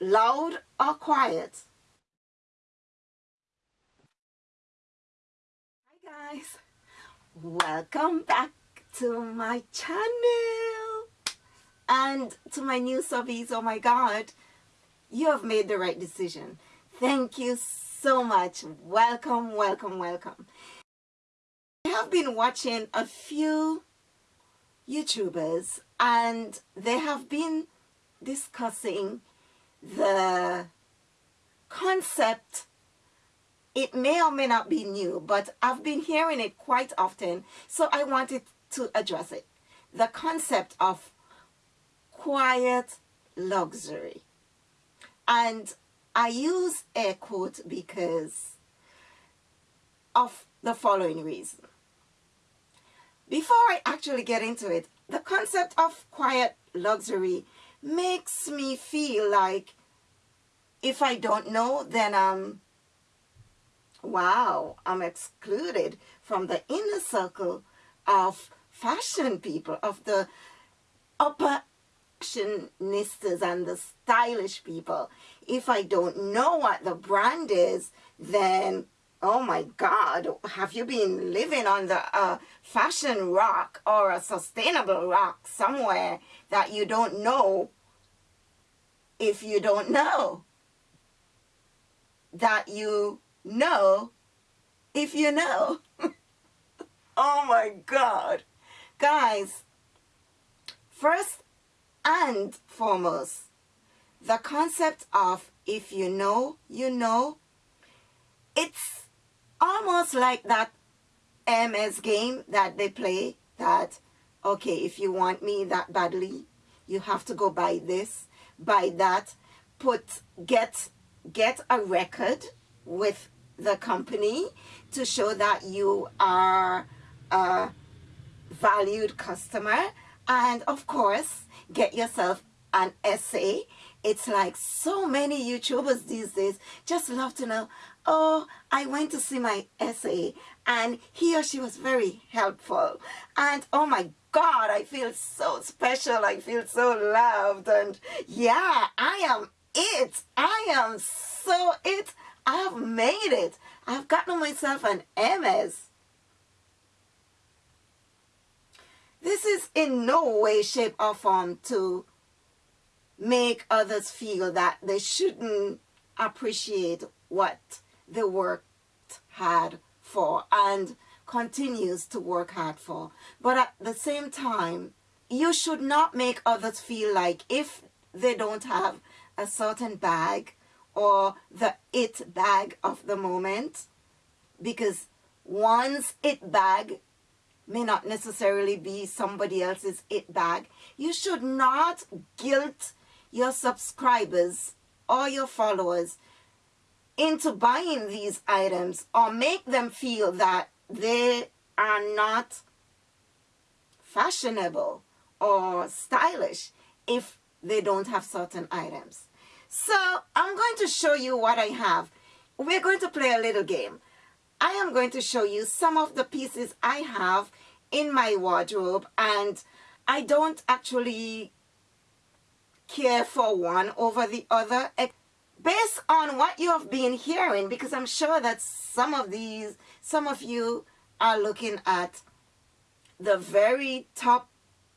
loud or quiet? Hi guys, welcome back to my channel and to my new subbies. Oh my God, you have made the right decision. Thank you so much. Welcome, welcome, welcome. I have been watching a few YouTubers and they have been discussing the concept it may or may not be new but I've been hearing it quite often so I wanted to address it. The concept of quiet luxury. And I use air quote because of the following reason. Before I actually get into it the concept of quiet luxury makes me feel like if I don't know, then I'm, wow, I'm excluded from the inner circle of fashion people, of the upper fashionistas and the stylish people. If I don't know what the brand is, then oh my God, have you been living on the uh, fashion rock or a sustainable rock somewhere that you don't know if you don't know? That you know if you know. oh my God. Guys, first and foremost, the concept of if you know, you know, it's almost like that Hermès game that they play that, okay, if you want me that badly, you have to go buy this, buy that, put, get, get a record with the company to show that you are a valued customer. And of course get yourself an SA it's like so many youtubers these days just love to know oh, I went to see my SA and he or she was very helpful. And oh my God, I feel so special. I feel so loved. And yeah, I am it. I am so it. I have made it. I've gotten myself an Hermès. This is in no way, shape, or form to make others feel that they shouldn't appreciate what they worked hard for and continues to work hard for. But at the same time, you should not make others feel like if they don't have a certain bag or the it bag of the moment, because one's it bag may not necessarily be somebody else's it bag. You should not guilt your subscribers or your followers into buying these items or make them feel that they are not fashionable or stylish if they don't have certain items. So I'm going to show you what I have. We're going to play a little game. I am going to show you some of the pieces I have in my wardrobe and I don't actually care for one over the other based on what you have been hearing, because I'm sure that some of these, some of you are looking at the very top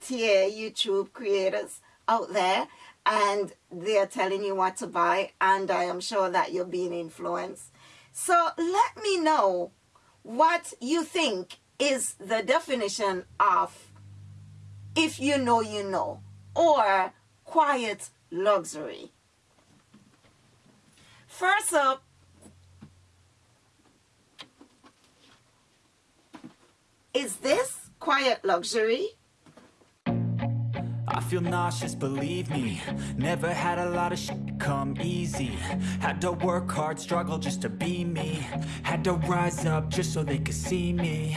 tier YouTube creators out there and they're telling you what to buy and I am sure that you're being influenced. So let me know what you think is the definition of if you know you know or quiet luxury. First up, is this quiet luxury? I feel nauseous, believe me Never had a lot of shit come easy Had to work hard, struggle just to be me Had to rise up just so they could see me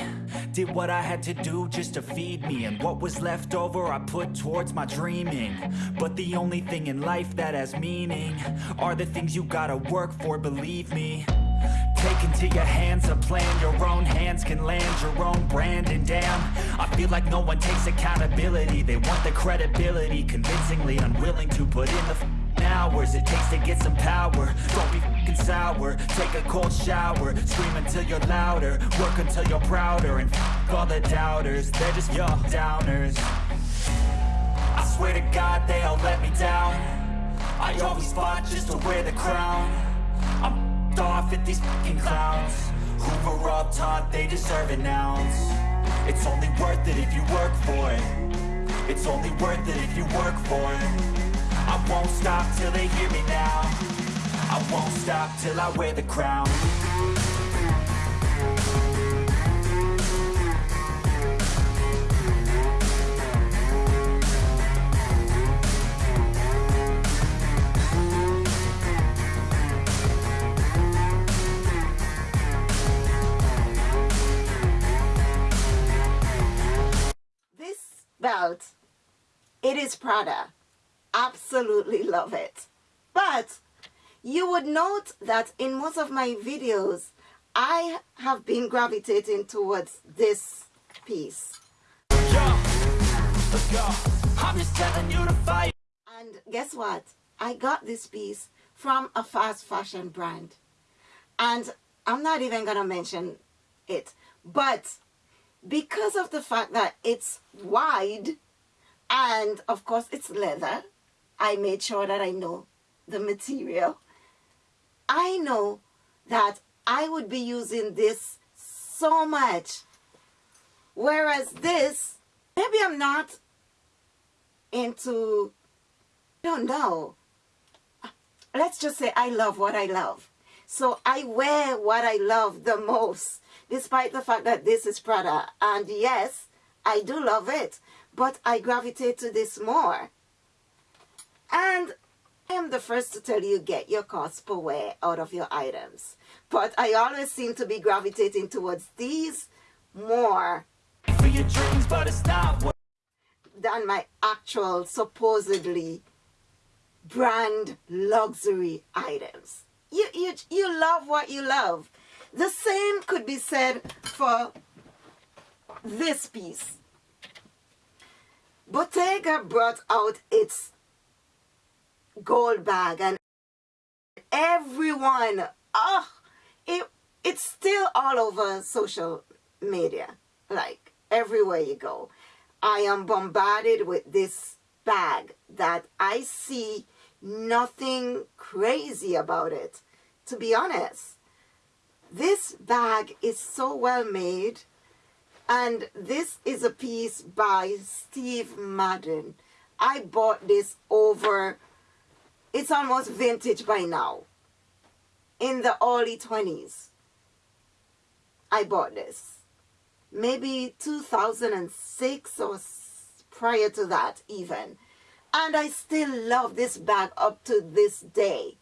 Did what I had to do just to feed me And what was left over I put towards my dreaming. But the only thing in life that has meaning Are the things you gotta work for, believe me. Take into your hands a plan Your own hands can land your own brand And damn, I feel like no one takes accountability. They want the credibility Convincingly unwilling to put in the hours it takes to get some power. Don't be f***ing sour. Take a cold shower. Scream until you're louder. Work until you're prouder. And f*** all the doubters. They're just your downers. I swear to God they all let me down. I always fought just to wear the crown. I'm f***ed off at these f***ing clowns. Were all taught they deserve an ounce. It's only worth it if you work for it. It's only worth it if you work for it I won't stop till they hear me now I won't stop till I wear the crown This belt, it is Prada. Absolutely love it. But you would note that in most of my videos, I have been gravitating towards this piece. And guess what? I got this piece from a fast fashion brand. And I'm not even going to mention it. But because of the fact that it's wide and of course it's leather, I made sure that I know the material. I know that I would be using this so much. Whereas this, maybe I'm not into, I don't know. Let's just say I love what I love. So I wear what I love the most, despite the fact that this is Prada. And yes, I do love it, but I gravitate to this more. And I am the first to tell you get your cost per wear out of your items. But I always seem to be gravitating towards these more for your dreams but it's not what than my actual supposedly brand luxury items. You, you, you love what you love. The same could be said for this piece. Bottega brought out its gold bag and everyone, oh, it, it's still all over social media, like everywhere you go. I am bombarded with this bag that I see nothing crazy about it, to be honest. This bag is so well made and this is a piece by Steve Madden. I bought this over, it's almost vintage by now. In the early 20s, I bought this. Maybe 2006 or prior to that even. And I still love this bag up to this day.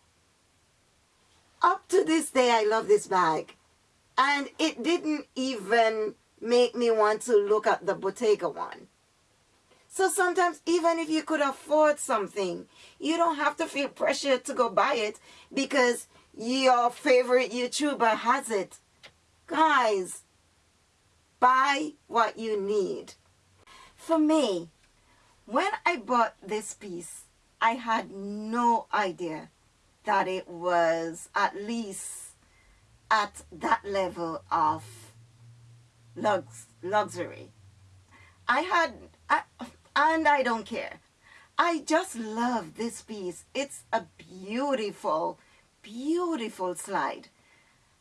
Up to this day, I love this bag. And it didn't even make me want to look at the Bottega one. So sometimes even if you could afford something, you don't have to feel pressure to go buy it because your favorite YouTuber has it. Guys, buy what you need. For me, when I bought this piece, I had no idea that it was at least at that level of lux luxury. I had, I, and I don't care. I just love this piece. It's a beautiful, beautiful slide.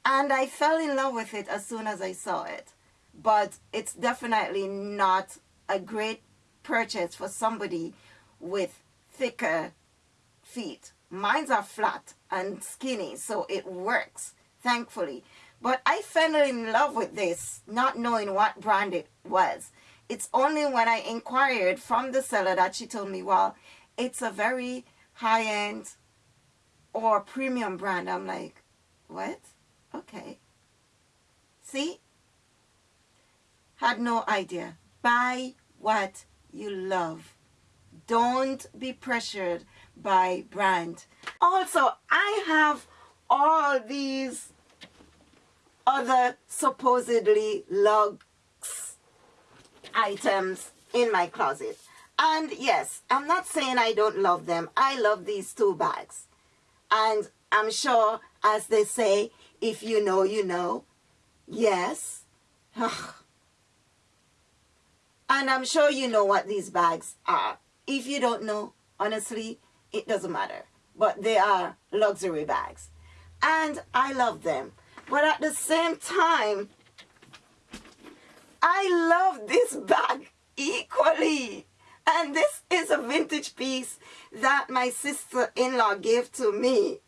And I fell in love with it as soon as I saw it. But it's definitely not a great purchase for somebody with thicker feet. Mines are flat and skinny, so it works, thankfully. But I fell in love with this, not knowing what brand it was. It's only when I inquired from the seller that she told me, well, it's a very high-end or premium brand. I'm like, what? Okay. See? Had no idea. Buy what you love. Don't be pressured by brand. Also, I have all these other supposedly luxe items in my closet. And yes, I'm not saying I don't love them. I love these two bags. And I'm sure, as they say, if you know, you know. Yes. and I'm sure you know what these bags are. If you don't know, honestly, it doesn't matter. But they are luxury bags. And I love them. But at the same time, I love this bag equally. And this is a vintage piece that my sister-in-law gave to me.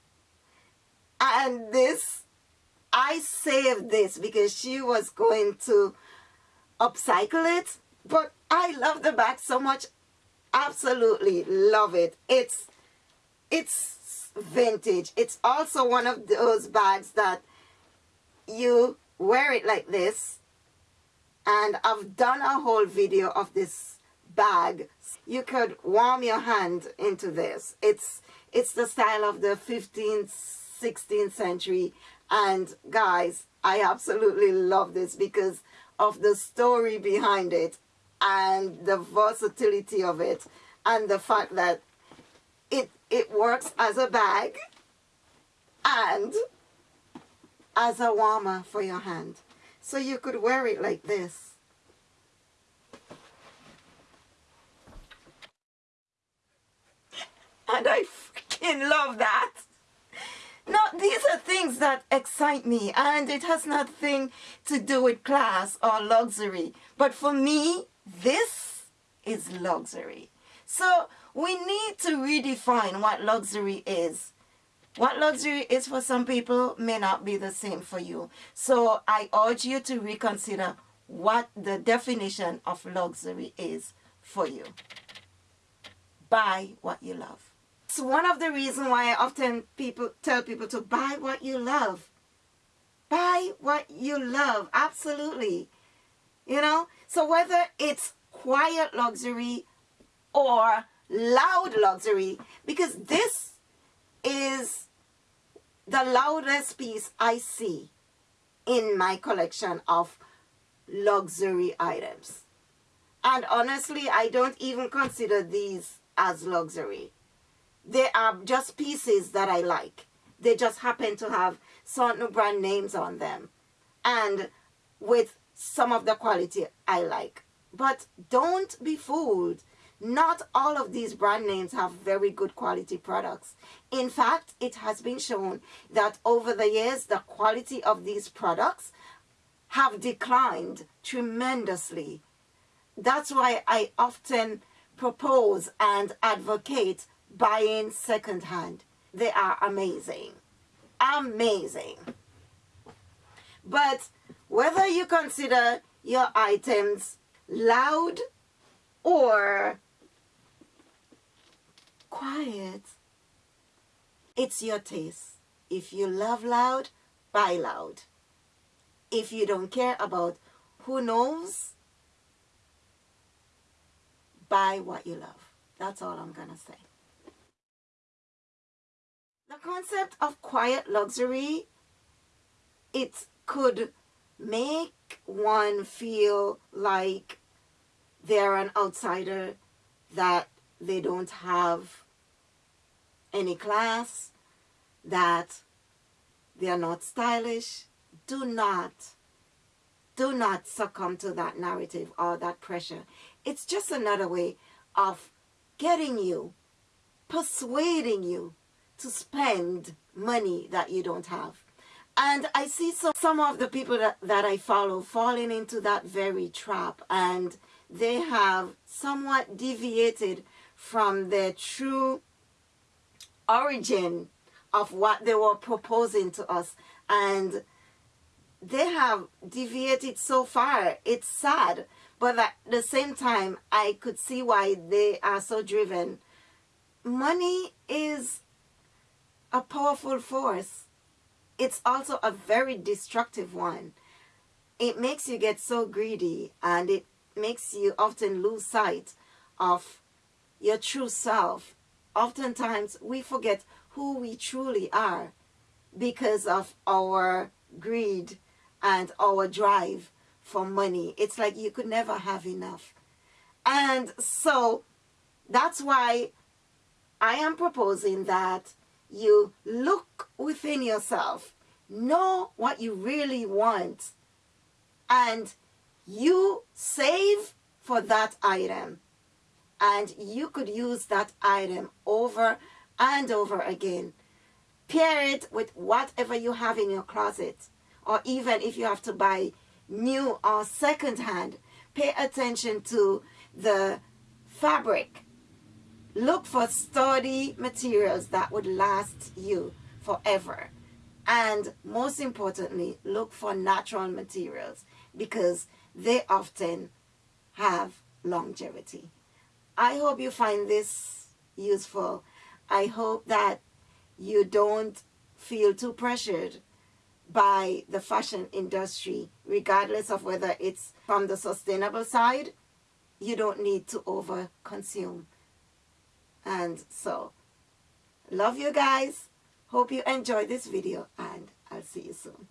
And this, I saved this because she was going to upcycle it. But I love the bag so much. Absolutely love it. It's, it's vintage. It's also one of those bags that you wear it like this. And I've done a whole video of this bag. You could warm your hand into this. It's, it's the style of the 15th, 16th century. And guys, I absolutely love this because of the story behind it and the versatility of it and the fact that it, it works as a bag and as a warmer for your hand. So you could wear it like this. And I freaking love that. Now, these are things that excite me and it has nothing to do with class or luxury. But for me, this is luxury. So we need to redefine what luxury is. What luxury is for some people may not be the same for you. So I urge you to reconsider what the definition of luxury is for you. Buy what you love. It's one of the reasons why I often people tell people to buy what you love. Buy what you love. Absolutely. You know? So whether it's quiet luxury or loud luxury, because this is the loudest piece I see in my collection of luxury items. And honestly, I don't even consider these as luxury. They are just pieces that I like. They just happen to have certain brand names on them. And with some of the quality I like. But don't be fooled. Not all of these brand names have very good quality products. In fact, it has been shown that over the years, the quality of these products have declined tremendously. That's why I often propose and advocate buying secondhand. They are amazing. Amazing. But whether you consider your items loud or quiet, it's your taste. If you love loud, buy loud. If you don't care about who knows, buy what you love. That's all I'm going to say. The concept of quiet luxury, it could make one feel like they're an outsider, that they don't have any class, that they are not stylish. Do not, do not succumb to that narrative or that pressure. It's just another way of getting you, persuading you to spend money that you don't have. And I see some, some of the people that, that I follow falling into that very trap and they have somewhat deviated from their true origin of what they were proposing to us and they have deviated so far it's sad but at the same time i could see why they are so driven money is a powerful force. It's also a very destructive one. It makes you get so greedy and it makes you often lose sight of your true self. Oftentimes we forget who we truly are because of our greed and our drive for money. It's like you could never have enough. And so That's why I am proposing that you look within yourself, know what you really want, and you save for that item. And you could use that item over and over again. Pair it with whatever you have in your closet. Or even if you have to buy new or second hand, pay attention to the fabric Look for sturdy materials that would last you forever. And most importantly, look for natural materials because they often have longevity. I hope you find this useful. I hope that you don't feel too pressured by the fashion industry, regardless of whether it's from the sustainable side, you don't need to over consume. And so, love you guys. Hope you enjoyed this video and I'll see you soon.